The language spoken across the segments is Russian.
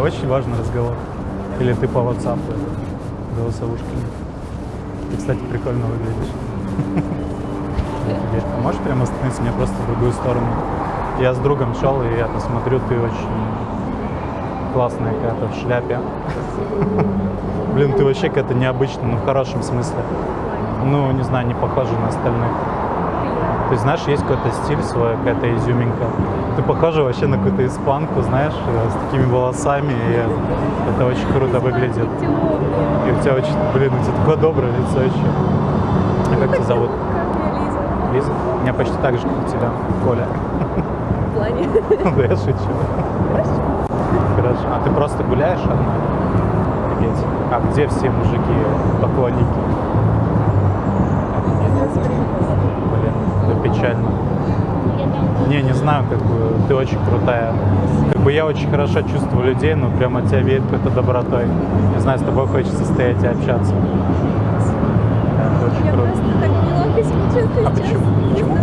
очень важный разговор. Или ты по WhatsApp голосовушками. Ты, кстати, прикольно выглядишь. А можешь прямо остановиться мне просто в другую сторону? Я с другом шел, и я посмотрю, ты очень классная какая-то в шляпе. Блин, ты вообще какая-то необычная, но в хорошем смысле. Ну, не знаю, не похожа на остальных. То есть, знаешь, есть какой-то стиль свой, какая-то изюминка. Ты похожа вообще на какую-то испанку, знаешь, э, с такими волосами, и это очень круто выглядит. И у тебя очень, блин, у тебя такое доброе лицо еще. А как тебя зовут? Лиза? Лиза? У меня почти так же, как у тебя, Коля. В плане. Да я шучу. Хорошо. А ты просто гуляешь одна? Офигеть. А где все мужики, поклонники? Офигеть. Это печально. Не, не знаю, как бы ты очень крутая. Как бы я очень хорошо чувствую людей, но прямо от тебя веет какой-то добротой. Не знаю, с тобой хочется стоять и общаться. Это очень Я круто. просто так неловко себя чувствую А почему? Почему?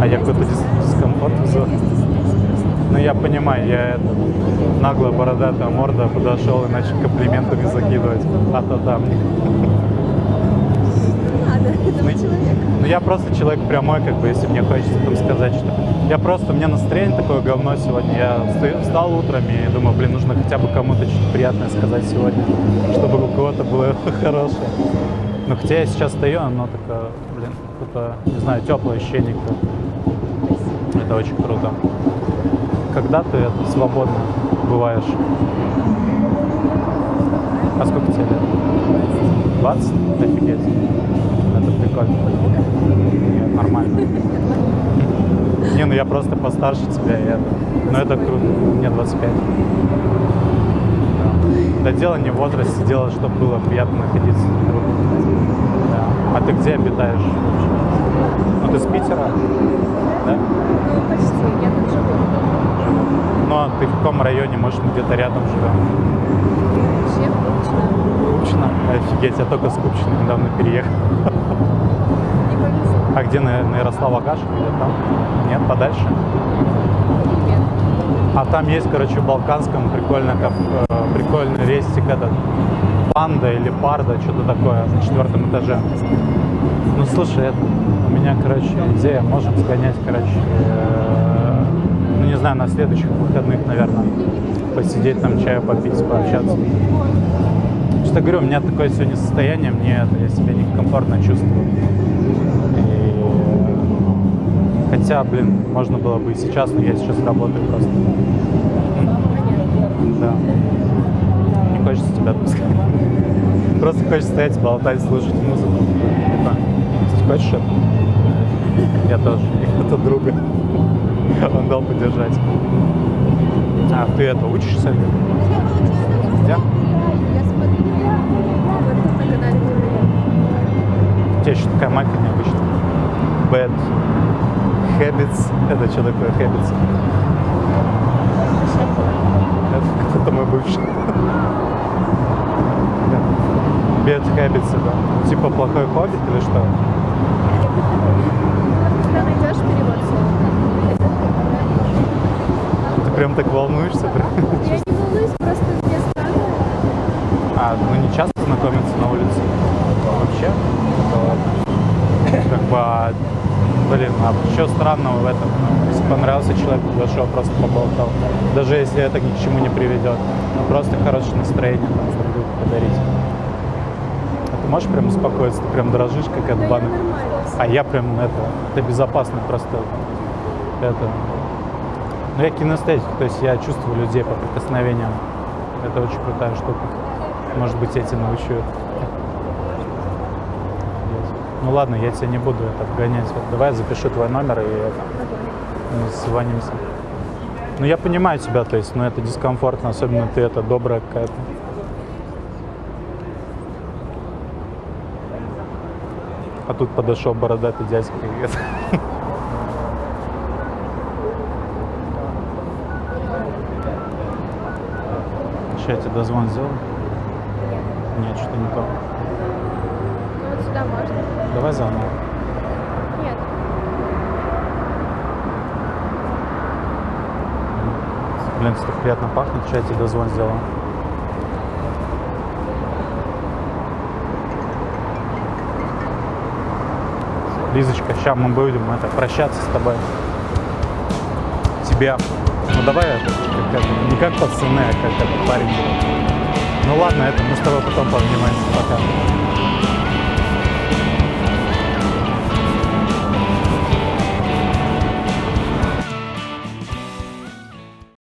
А я какой-то дис- дискомфорт вызываю. Ну, я понимаю, я это, наглая бородатая морда подошел и начал комплиментами закидывать. А то там. Это Ну. Ну, я просто человек прямой, как бы, если мне хочется там сказать, что... Я просто, у меня настроение такое говно сегодня. Я встал утром и думаю, блин, нужно хотя бы кому-то что-то приятное сказать сегодня, чтобы у кого-то было хорошее. Но хотя я сейчас стою, оно такое, блин, какое-то, не знаю, теплое ощущение. какое-то. Это очень круто. Когда ты это, свободно бываешь? А сколько тебе лет? 20? Офигеть. Это прикольно. Нет, нормально. Не, ну я просто постарше тебя, и это. Но это круто. Мне 25. Да. да дело не в возрасте, дело, чтобы было приятно находиться друг Да. А ты где обитаешь? Ну ты с Питера? Да? Ну, почти, я тут живу. Ну а ты в каком районе? Может, мы где-то рядом живем? Вообще, вкусно. Купчино? Офигеть, я только с Купчино недавно переехал. А где, на, Ярослава Гашева или там? Нет, подальше? А там есть, короче, в Балканском прикольно, как, э, прикольный рестик этот, панда или парда, что-то такое, на четвертом этаже. Ну, слушай, это, у меня, короче, идея, можем сгонять, короче, э, ну, не знаю, на следующих выходных, наверное, посидеть там, чаю попить, пообщаться. Что говорю, у меня такое сегодня состояние, мне это, я себя некомфортно чувствую. И, Хотя, блин, можно было бы и сейчас, но я сейчас работаю просто. Да. Не хочется тебя отпускать. Просто хочется стоять, болтать, слушать музыку. Типа, Ты хочешь это? Я тоже. Это друга. Он дал поддержать. А ты это учишься? Где? У тебя еще такая майка необычная. Bad Habits. Это что такое Habits? Это, это мой бывший. Bad Habits, да. Типа плохой хобби или что? Ты прям так волнуешься? прям? Я не волнуюсь, просто мне странно. А, ну не часто знакомиться на улице? Вообще? Да ладно. Как бы, блин, а что странного в этом? Если понравился человек, подошел, просто поболтал. Даже если это ни к чему не приведет. Ну просто хорошее настроение там друг другу подарить. А ты можешь прям успокоиться? Ты прям дрожишь, как от банок. А я прям это, это безопасно просто это. Ну я кинестетик, то есть я чувствую людей по прикосновениям. Это очень крутая штука. Может быть, тебя научу. Ну ладно, я тебя не буду это вгонять. Давай я запишу твой номер и это, созвонимся. Ну я понимаю тебя, то есть, но это дискомфортно, особенно ты это добрая какая-то. А тут подошел бородатый дядька. Сейчас я тебе дозвон сделаю? Нет, что-то не то. Сюда можно? Давай заново. Нет. Блин, так приятно пахнет, что я тебе дозвон сделал. Лизочка, сейчас мы будем это, прощаться с тобой. Тебя. Ну давай это, как это, не как пацаны, а как этот парень. Ну ладно, это мы с тобой потом пообнимаемся. Пока.